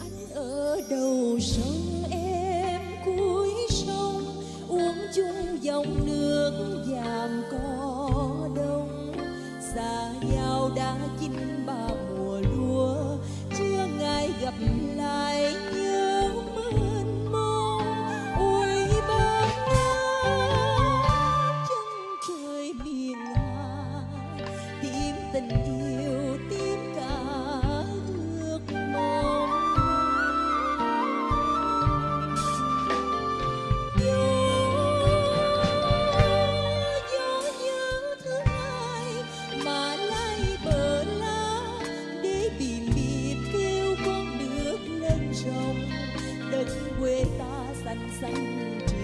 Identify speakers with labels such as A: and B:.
A: anh ở đầu sông, em cuối sông. Uống chung dòng nước vàng có đông. Xa nhau đã chín ba mùa lúa. Chưa ngày gặp lại nhớ mênh mông. Ôi ba chân trời miền Hà. Tìm tình yêu 生之